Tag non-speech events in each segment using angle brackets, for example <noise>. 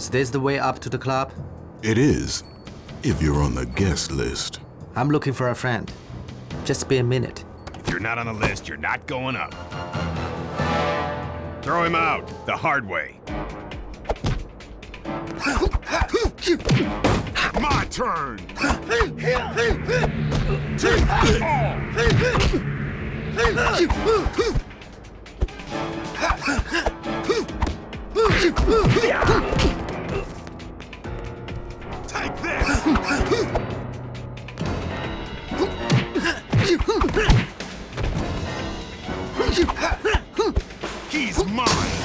Is this the way up to the club? It is, if you're on the guest list. I'm looking for a friend. Just be a minute. If you're not on the list, you're not going up. Throw him out, the hard way. My turn! Take <laughs> mine!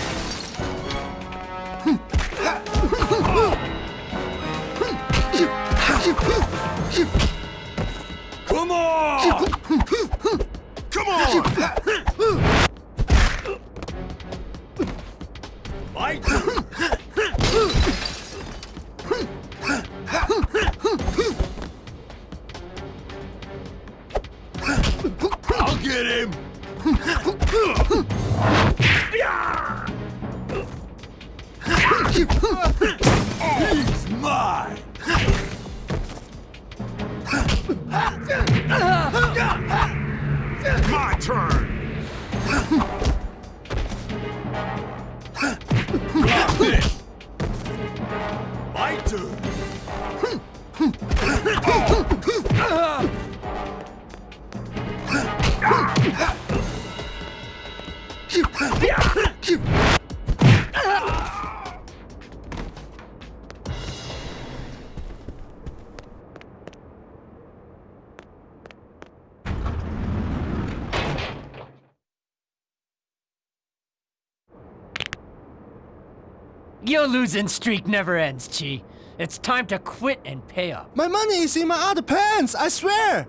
Your losing streak never ends, Chi. It's time to quit and pay up. My money is in my other pants, I swear!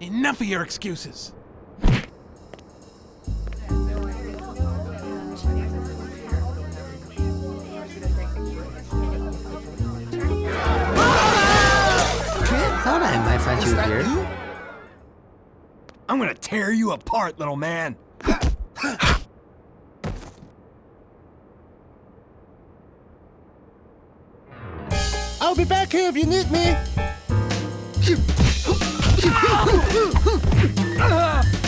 Enough of your excuses. Thought I might find you here. I'm gonna tear you apart, little man. Here if you need me! <laughs> Ah!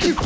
Take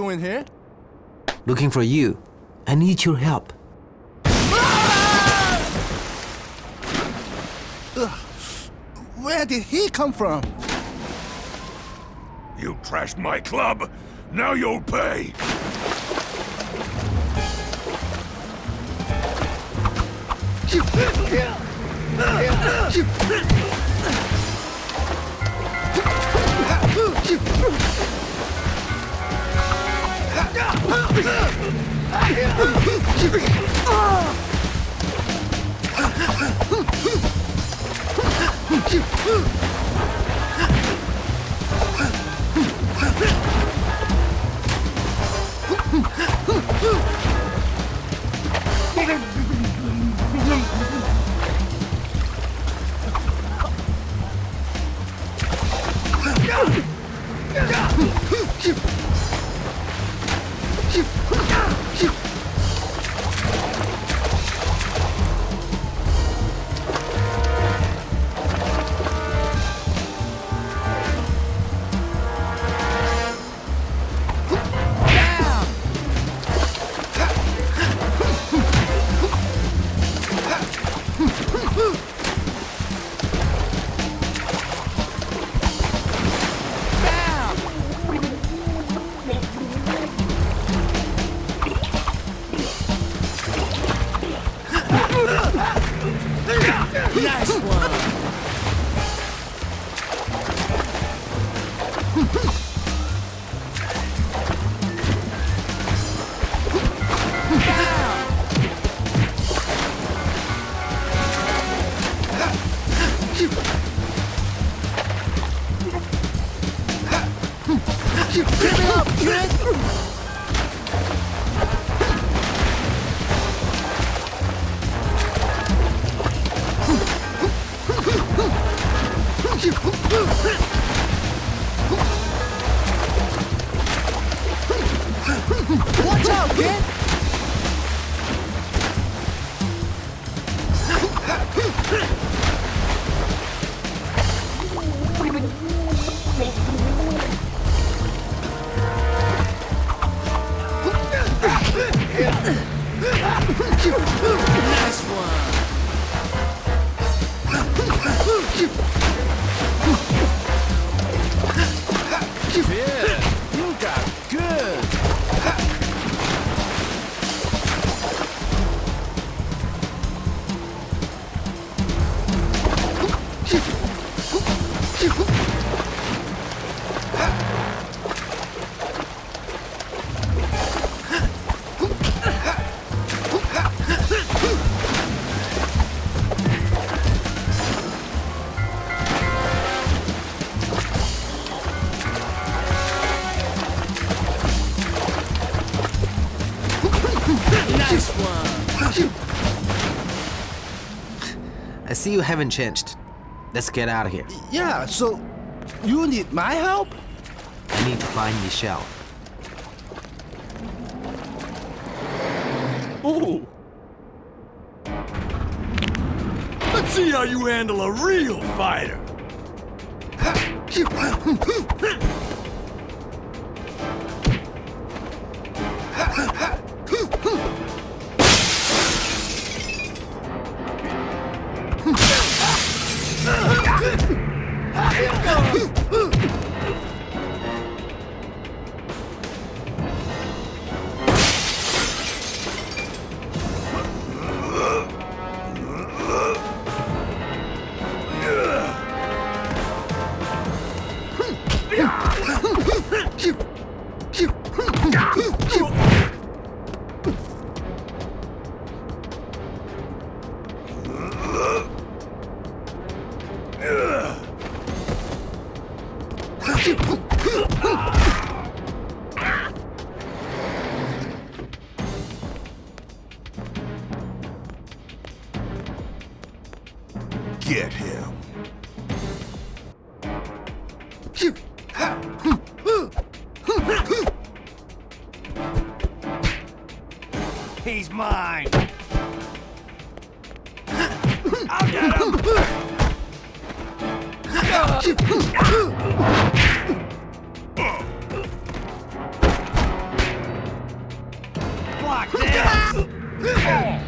doing here? Looking for you. I need your help. Where did he come from? You trashed my club. Now you'll pay. Hmph! Yeah, you see you haven't changed. Let's get out of here. Yeah, so you need my help? I need to find Michelle. Ooh. Let's see how you handle a real fighter. <laughs> He's mine. I'll get him. Block this.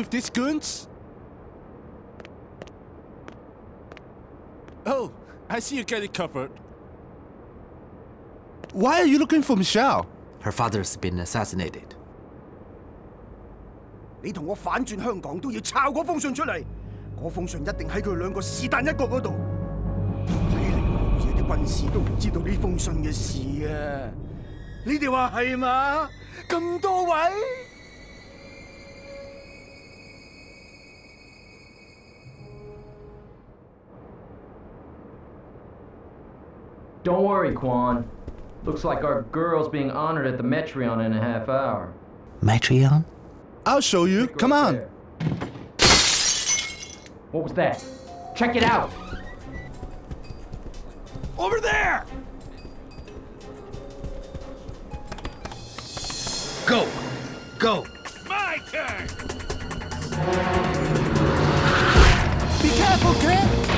with this, goons? Oh, I see you get it covered. Why are you looking for Michelle? Her father's been assassinated. 你同我反转香港都要抄嗰封信出嚟，嗰封信一定喺佢两个是但一个嗰度。睇嚟老爷啲军师都唔知道呢封信嘅事啊！你哋话系嘛？咁多位？ Don't worry, Quan. Looks like our girl's being honored at the Metreon in a half hour. Metreon? I'll show you. Go Come on. there. What was that? Check it out! Over there! Go! Go! My turn! Be careful, kid!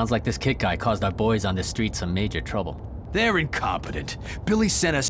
Sounds like this kit guy caused our boys on the street some major trouble. They're incompetent. Billy sent us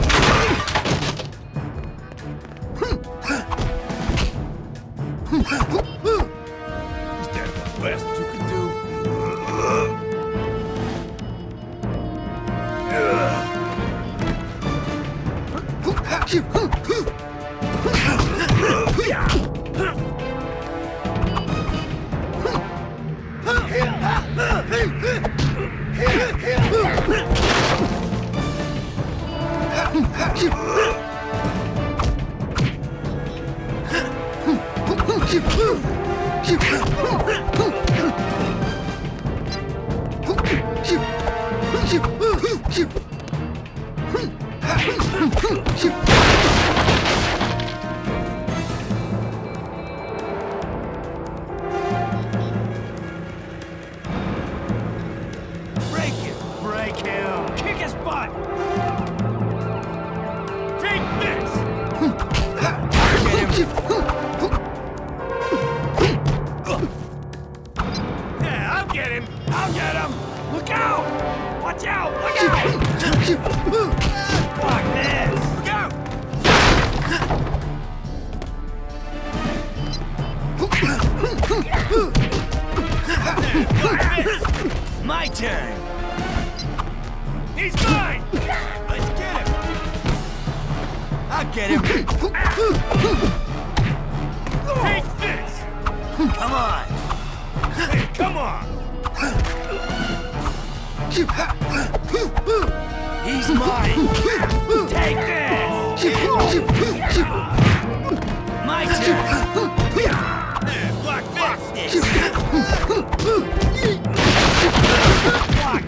Block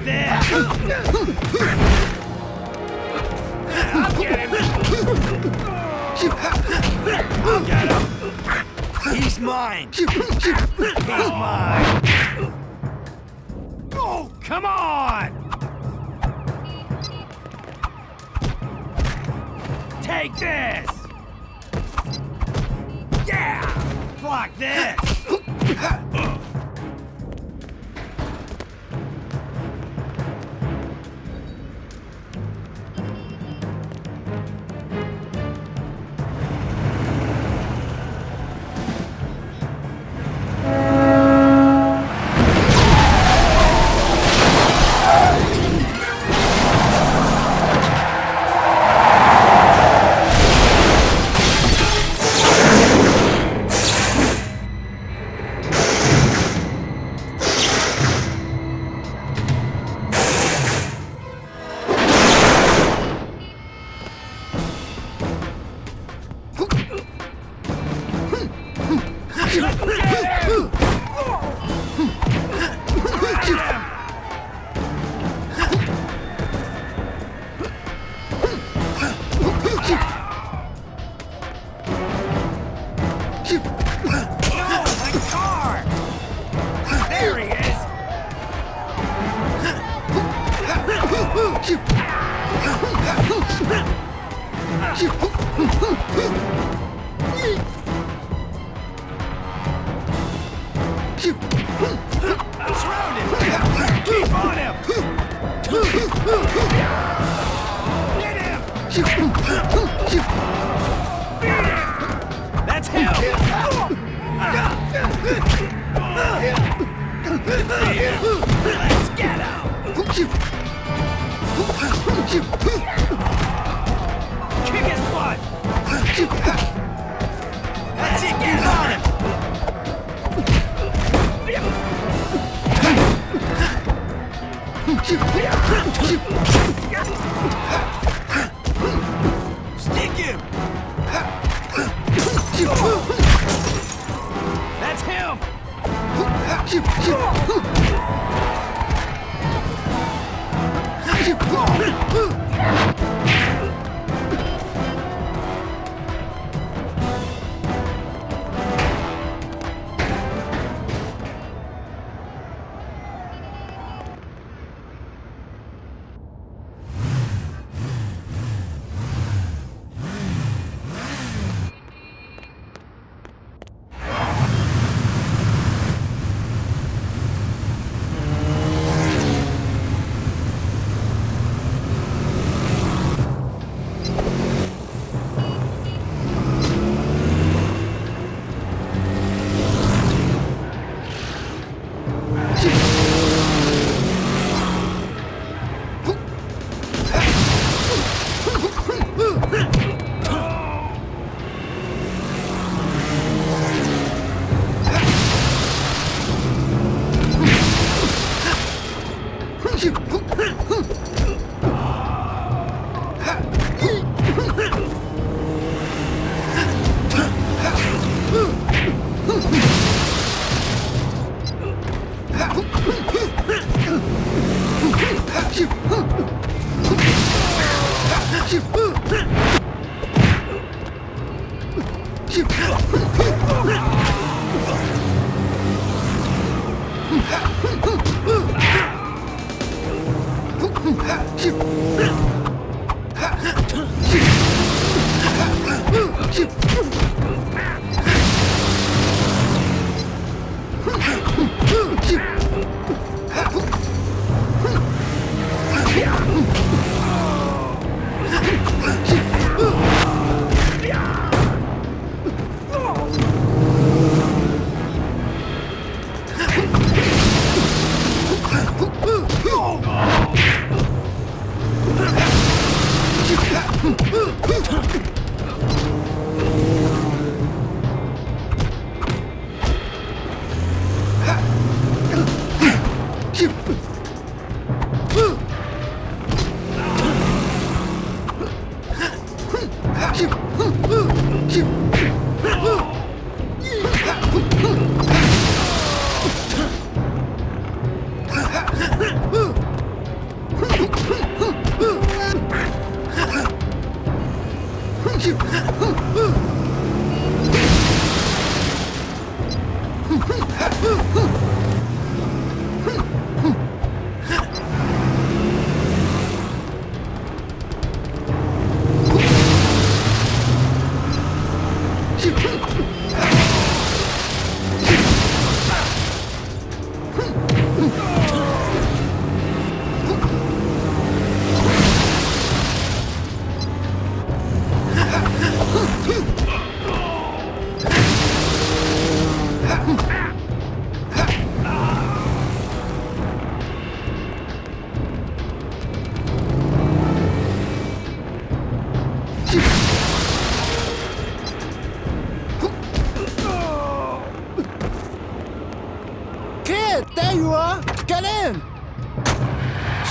there! I'll get him! I'll get him! He's mine! He's mine! Oh, come on! Take this! Yeah! Block this!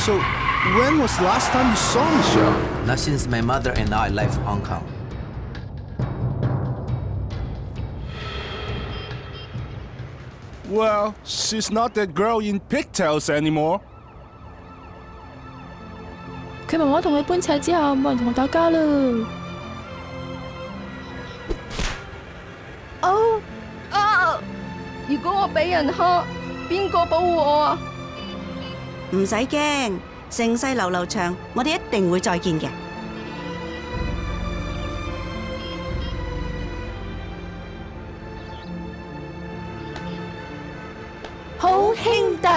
So, when was the last time you saw Michelle? Not since my mother and I left Hong Kong. Well, she's not that girl in pigtails anymore. 佢妈妈同佢搬齐之后，冇人同我打交啦。哦啊！如果我俾人虾，边个保护我啊？ 唔使惊盛世流流长我哋一定会再见嘅好兄弟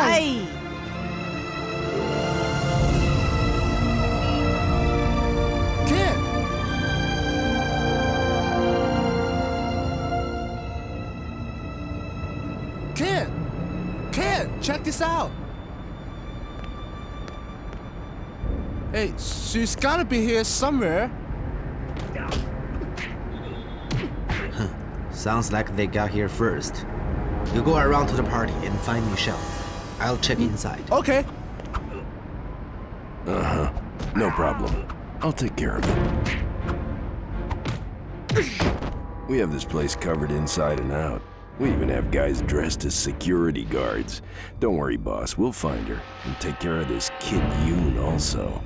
kid kid kid check this out Hey, she's gotta be here somewhere. Sounds like they got here first. You go around to the party and find Michelle. I'll check inside. Okay. Uh-huh. No problem. I'll take care of it. We have this place covered inside and out. We even have guys dressed as security guards. Don't worry, boss. We'll find her and take care of this kid Yoon also.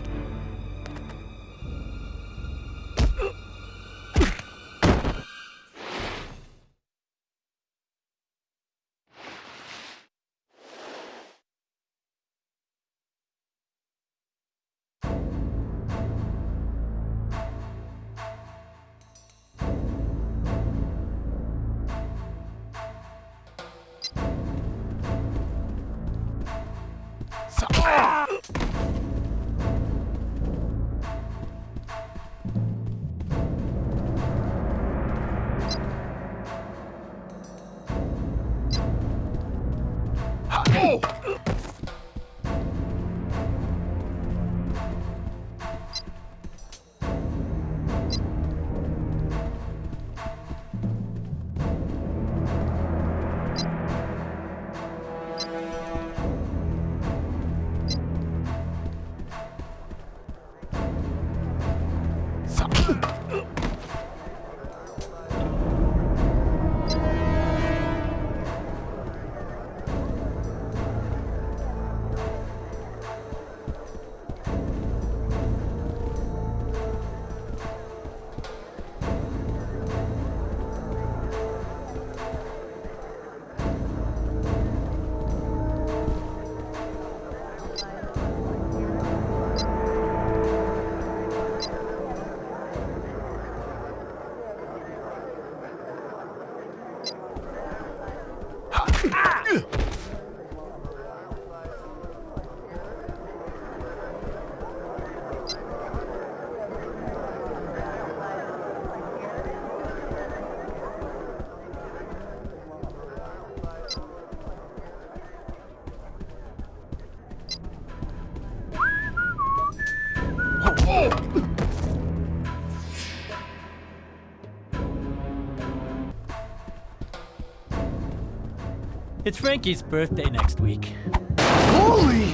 It's Frankie's birthday next week. Holy!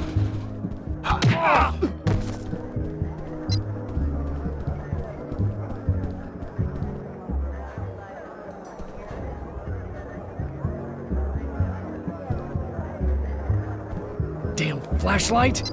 Damn flashlight!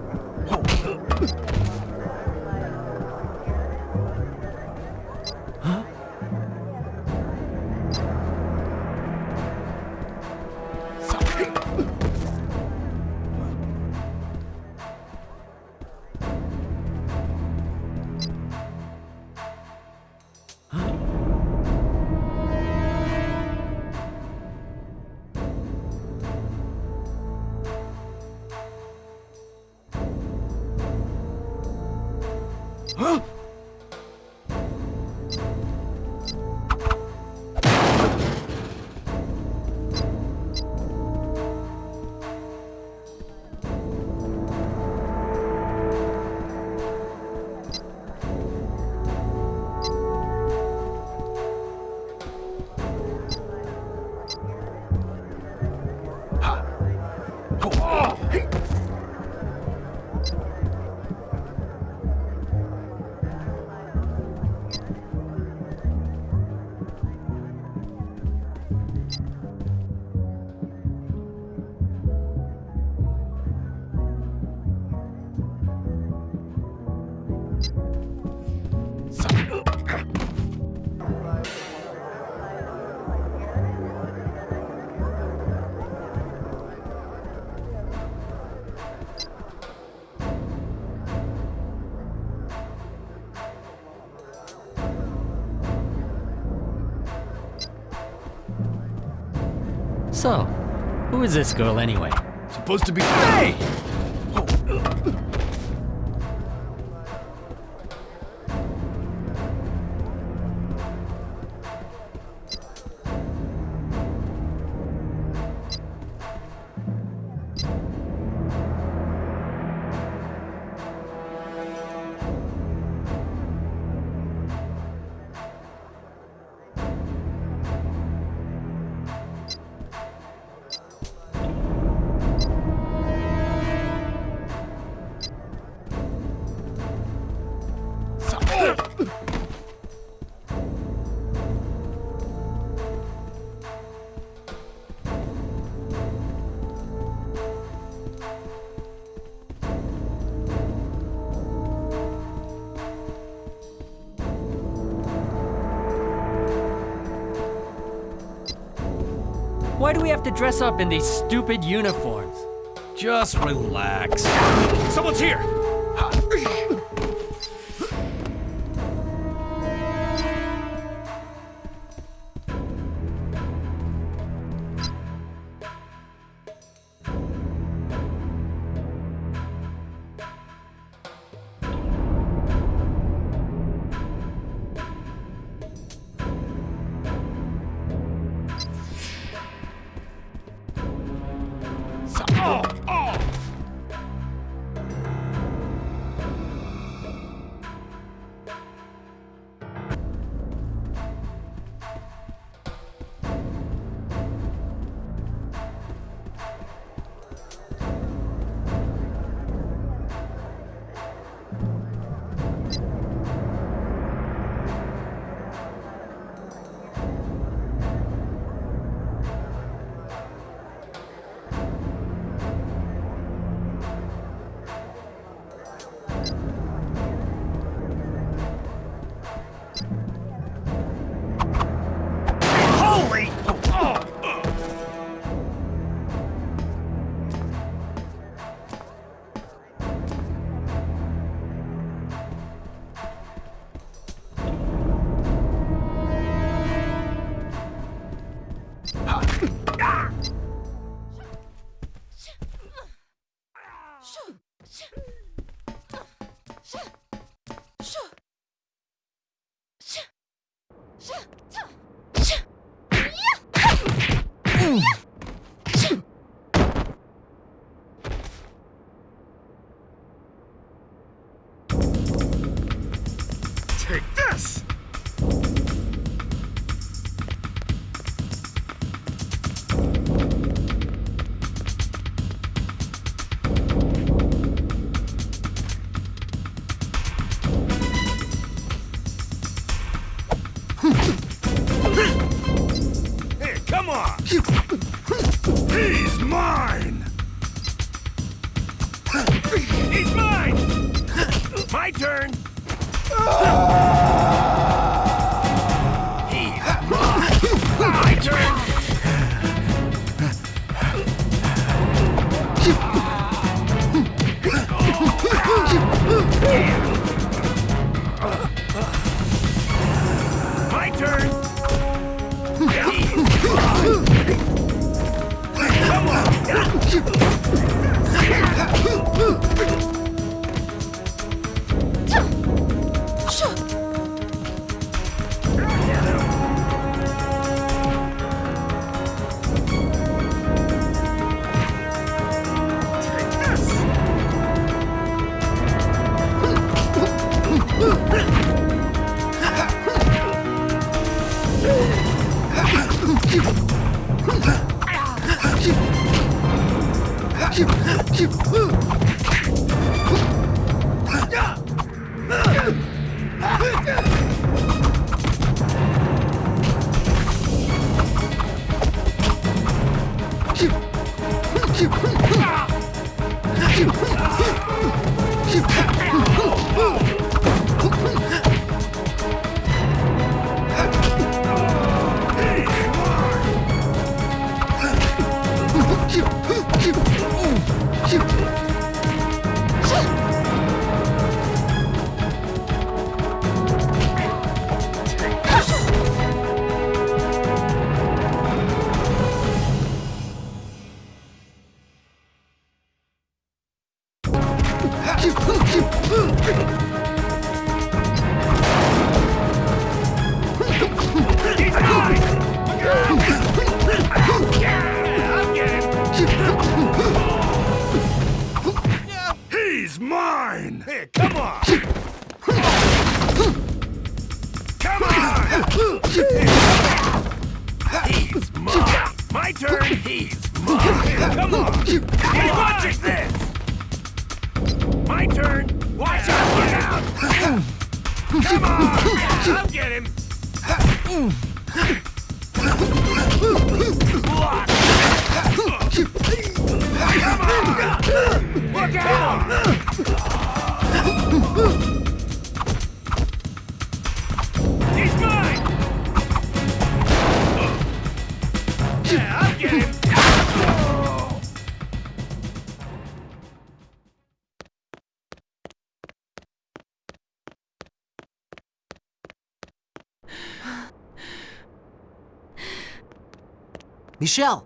So, who is this girl anyway? Supposed to be. Hey! Oh. dress up in these stupid uniforms. Just relax. Someone's here! Michelle!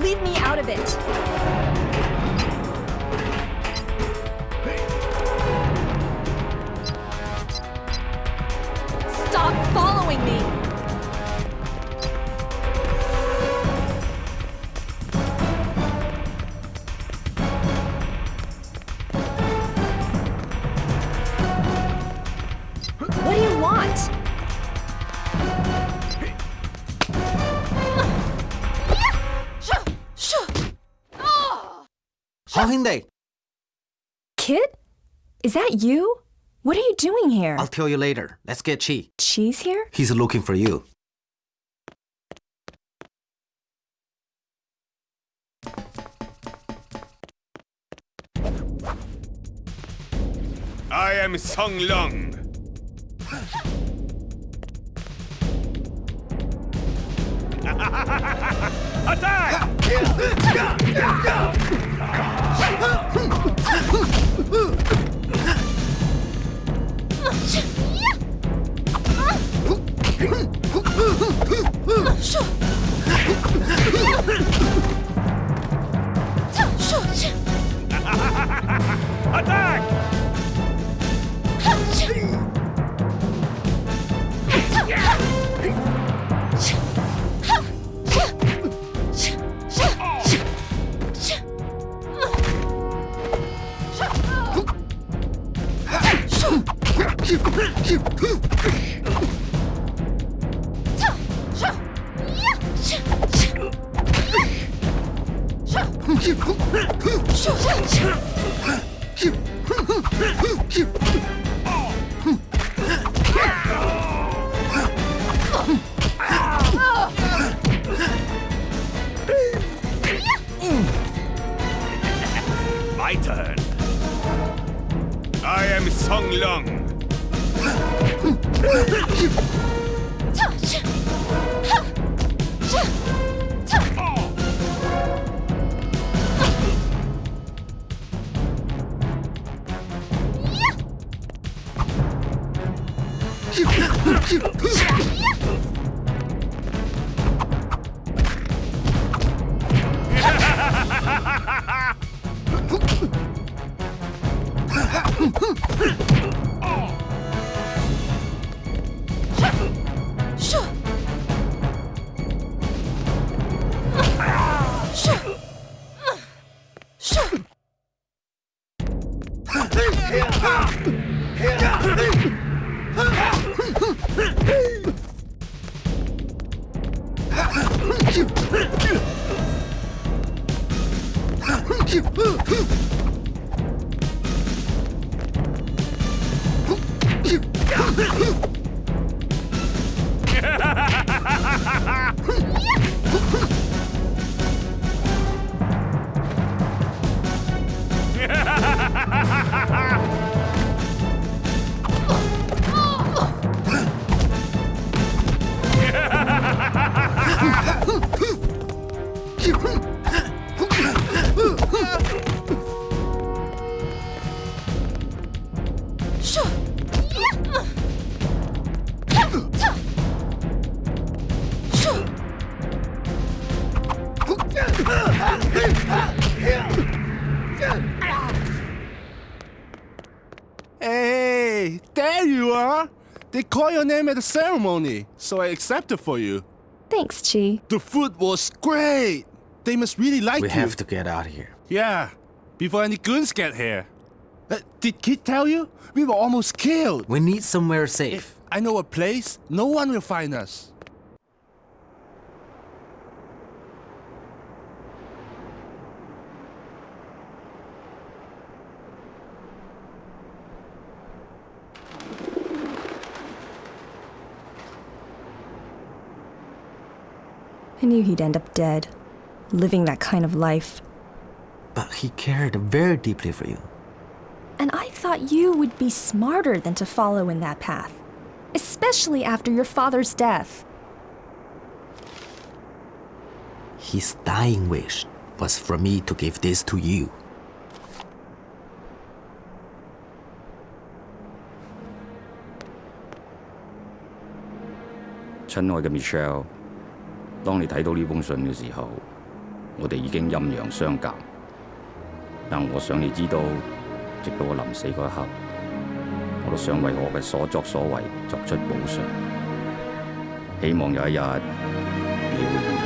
Leave me out of it. Is that you? What are you doing here? I'll tell you later. Let's get Chi. Cheese here? He's looking for you. I am Song Long. Attack! Attack! My turn. I am Song Long you. Hey, there you are. They call your name at the ceremony, so I accepted for you. Thanks, Chi. The food was great. They must really like We you. have to get out of here. Yeah, before any goons get here. Uh, did Kid tell you? We were almost killed. We need somewhere safe. If I know a place, no one will find us. I knew he'd end up dead, living that kind of life. But he cared very deeply for you. And I thought you would be smarter than to follow in that path, especially after your father's death. His dying wish was for me to give this to you. Chanoy and Michelle 当你睇到呢封信嘅时候，我哋已经阴阳相隔。但我想你知道，直到我临死嗰一刻，我都想为我嘅所作所为作出补偿。希望有一日你会原谅我，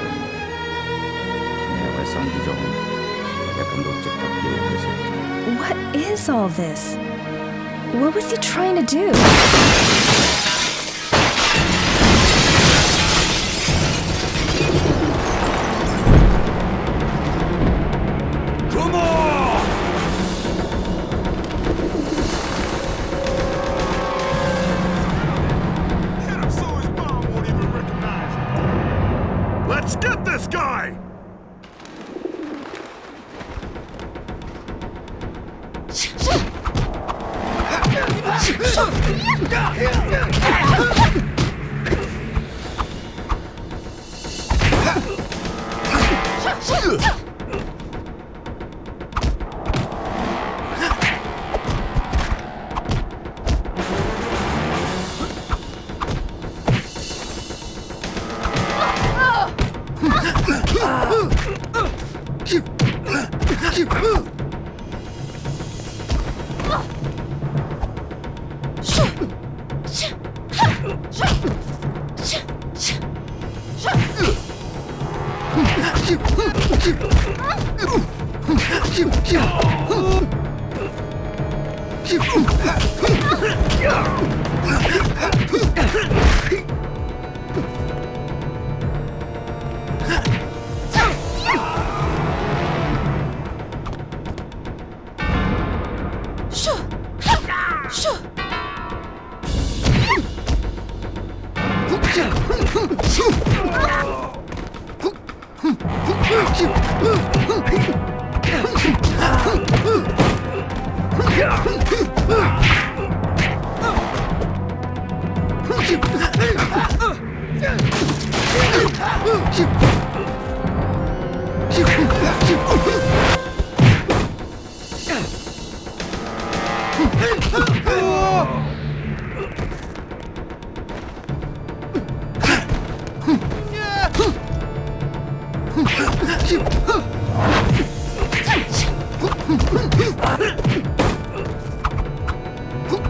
你係我一生之中唯一感到值得骄傲嘅成就。What is all this? What was he trying to do?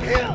Shit!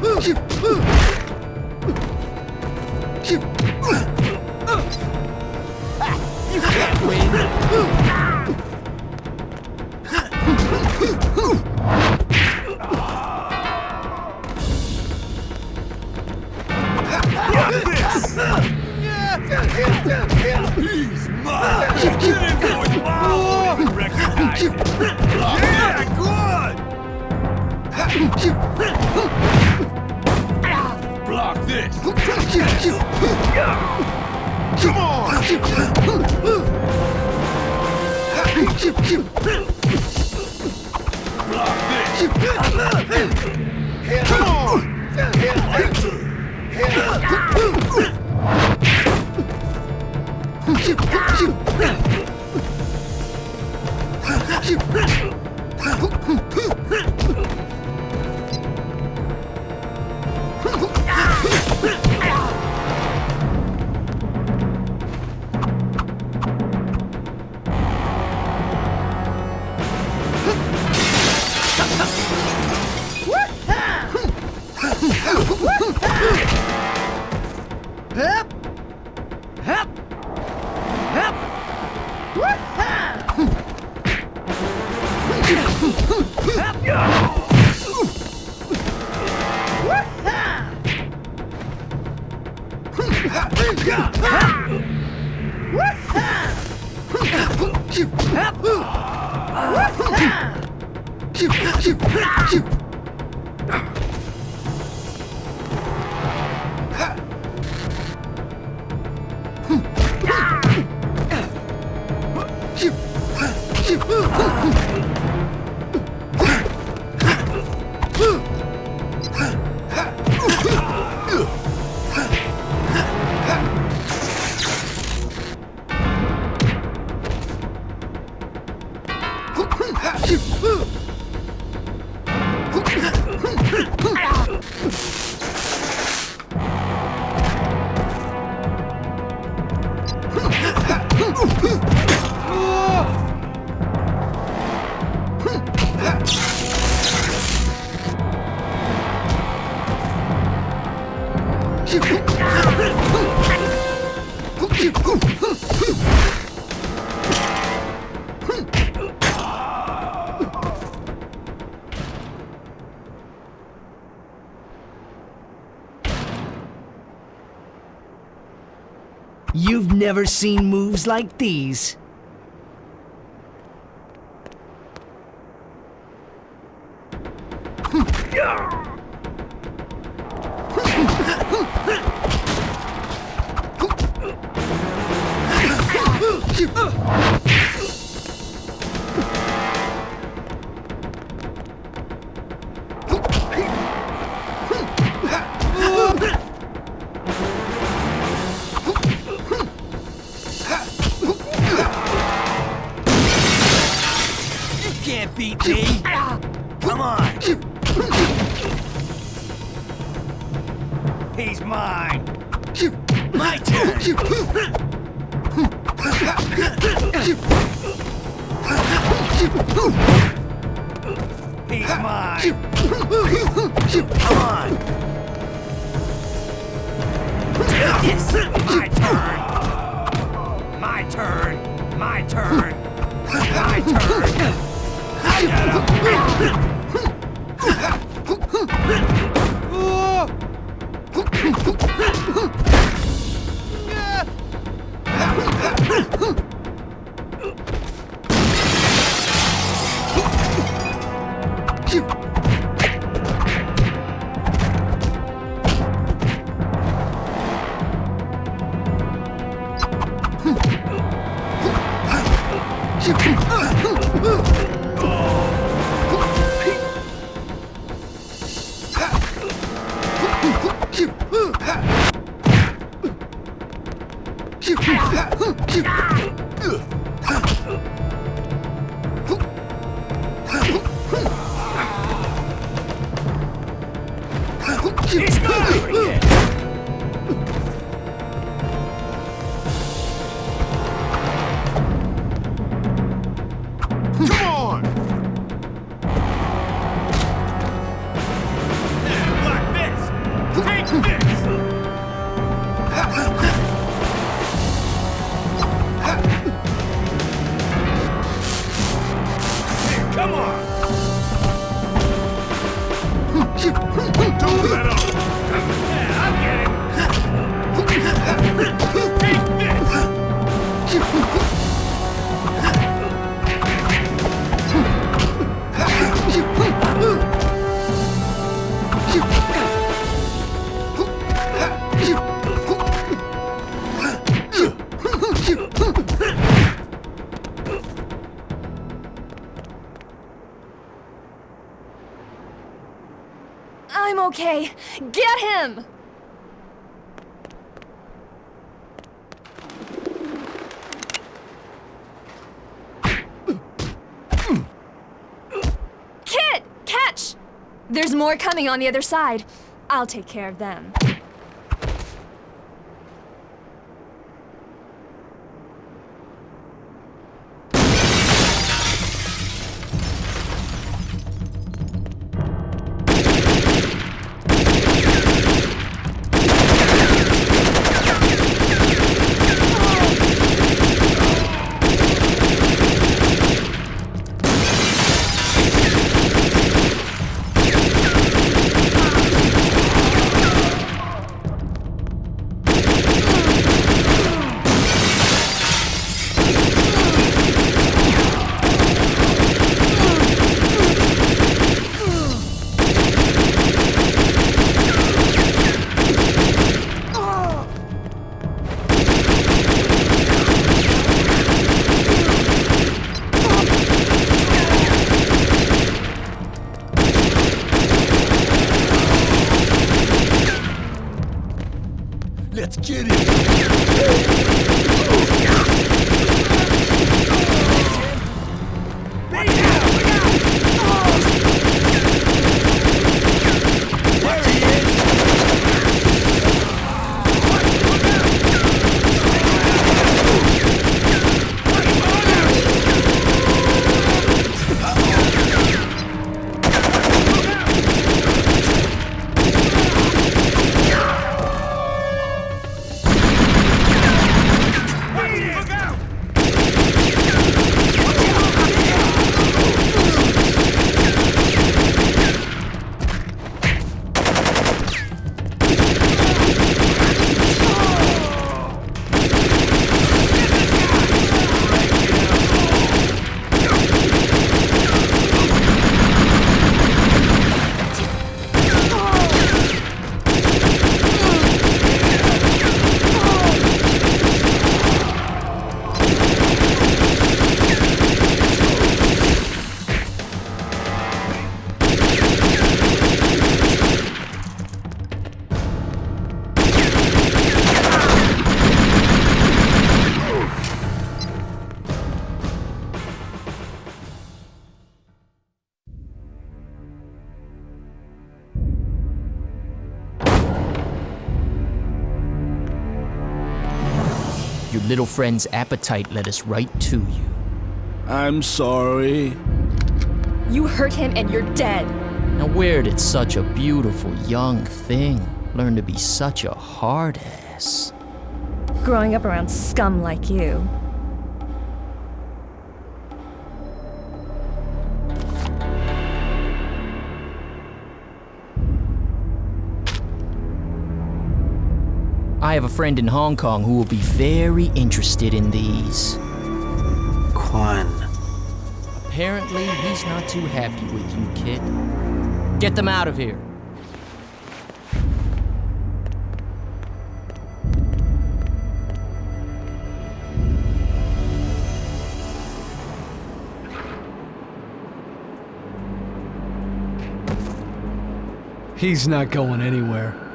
never seen moves like these. It's my turn! My turn! My turn! My turn! <laughs> I'm okay. Get him! Kid! Catch! There's more coming on the other side. I'll take care of them. Little friend's appetite led us right to you. I'm sorry. You hurt him and you're dead. Now, where did such a beautiful young thing learn to be such a hard ass? Growing up around scum like you. I have a friend in Hong Kong who will be very interested in these. Quan. Apparently, he's not too happy with you, kid. Get them out of here. He's not going anywhere.